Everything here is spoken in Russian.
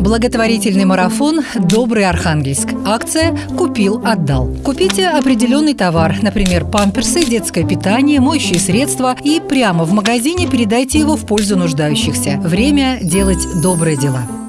Благотворительный марафон «Добрый Архангельск». Акция «Купил, отдал». Купите определенный товар, например, памперсы, детское питание, моющие средства и прямо в магазине передайте его в пользу нуждающихся. Время делать добрые дела.